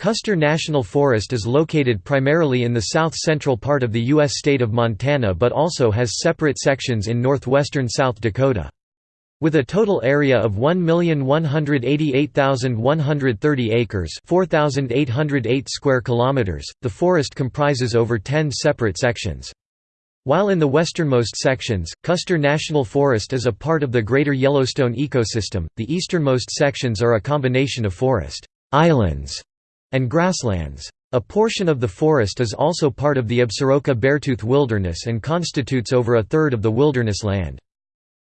Custer National Forest is located primarily in the south-central part of the U.S. state of Montana but also has separate sections in northwestern South Dakota. With a total area of 1,188,130 acres 4,808 square kilometers, the forest comprises over 10 separate sections. While in the westernmost sections, Custer National Forest is a part of the Greater Yellowstone ecosystem, the easternmost sections are a combination of forest islands and grasslands. A portion of the forest is also part of the Absaroka-Beartooth Wilderness and constitutes over a third of the wilderness land.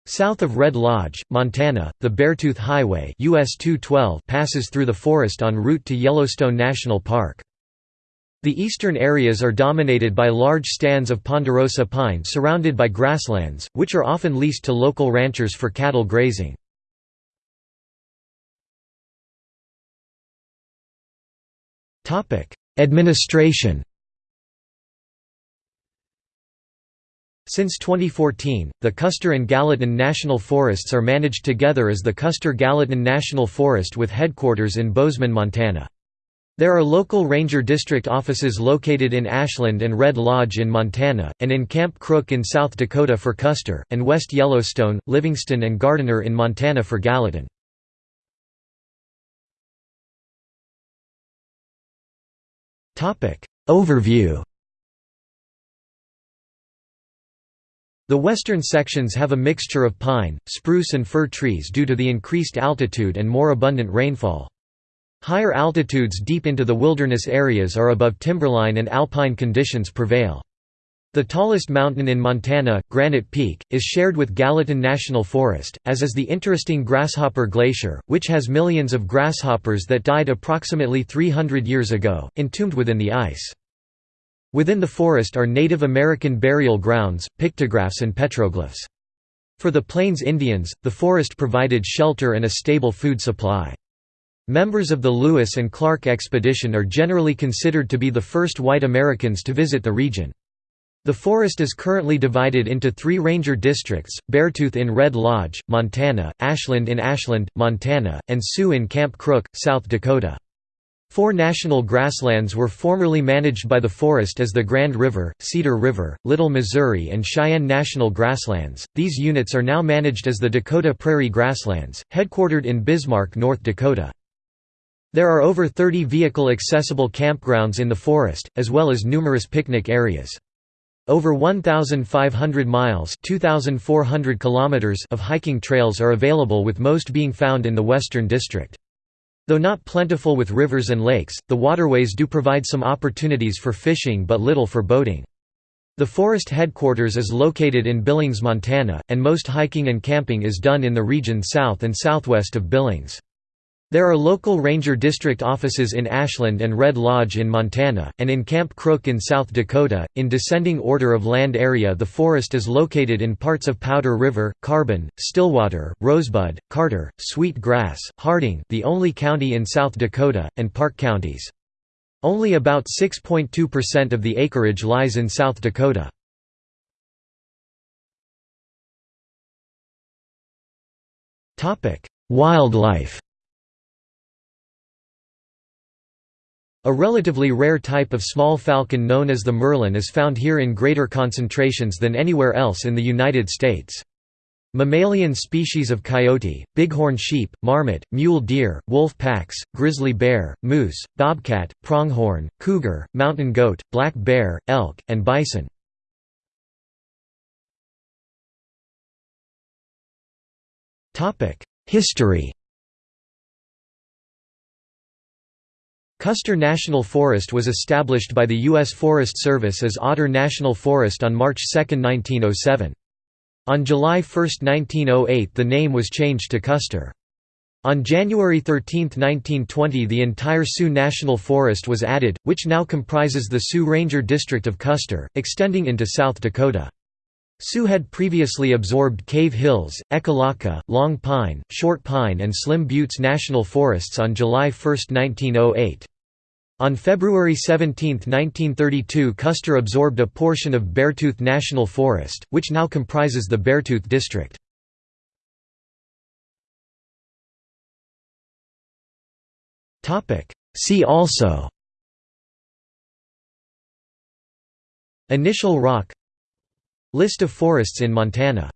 South of Red Lodge, Montana, the Beartooth Highway US 212 passes through the forest en route to Yellowstone National Park. The eastern areas are dominated by large stands of ponderosa pine surrounded by grasslands, which are often leased to local ranchers for cattle grazing. Administration Since 2014, the Custer and Gallatin National Forests are managed together as the Custer-Gallatin National Forest with headquarters in Bozeman, Montana. There are local ranger district offices located in Ashland and Red Lodge in Montana, and in Camp Crook in South Dakota for Custer, and West Yellowstone, Livingston and Gardiner in Montana for Gallatin. Overview The western sections have a mixture of pine, spruce and fir trees due to the increased altitude and more abundant rainfall. Higher altitudes deep into the wilderness areas are above timberline and alpine conditions prevail. The tallest mountain in Montana, Granite Peak, is shared with Gallatin National Forest, as is the interesting Grasshopper Glacier, which has millions of grasshoppers that died approximately 300 years ago, entombed within the ice. Within the forest are Native American burial grounds, pictographs and petroglyphs. For the Plains Indians, the forest provided shelter and a stable food supply. Members of the Lewis and Clark expedition are generally considered to be the first white Americans to visit the region. The forest is currently divided into three ranger districts, Beartooth in Red Lodge, Montana, Ashland in Ashland, Montana, and Sioux in Camp Crook, South Dakota. Four national grasslands were formerly managed by the forest as the Grand River, Cedar River, Little Missouri and Cheyenne National Grasslands. These units are now managed as the Dakota Prairie Grasslands, headquartered in Bismarck, North Dakota. There are over 30 vehicle-accessible campgrounds in the forest, as well as numerous picnic areas. Over 1,500 miles 2,400 kilometers of hiking trails are available with most being found in the Western District. Though not plentiful with rivers and lakes, the waterways do provide some opportunities for fishing but little for boating. The forest headquarters is located in Billings, Montana, and most hiking and camping is done in the region south and southwest of Billings. There are local ranger district offices in Ashland and Red Lodge in Montana, and in Camp Crook in South Dakota. In descending order of land area, the forest is located in parts of Powder River, Carbon, Stillwater, Rosebud, Carter, Sweet Grass, Harding, the only county in South Dakota, and Park counties. Only about 6.2% of the acreage lies in South Dakota. Topic: Wildlife A relatively rare type of small falcon known as the merlin is found here in greater concentrations than anywhere else in the United States. Mammalian species of coyote, bighorn sheep, marmot, mule deer, wolf packs, grizzly bear, moose, bobcat, pronghorn, cougar, mountain goat, black bear, elk, and bison. History Custer National Forest was established by the U.S. Forest Service as Otter National Forest on March 2, 1907. On July 1, 1908 the name was changed to Custer. On January 13, 1920 the entire Sioux National Forest was added, which now comprises the Sioux Ranger District of Custer, extending into South Dakota. Sioux had previously absorbed Cave Hills, Ekalaka, Long Pine, Short Pine and Slim Buttes National Forests on July 1, 1908. On February 17, 1932 Custer absorbed a portion of Beartooth National Forest, which now comprises the Beartooth District. See also Initial rock List of forests in Montana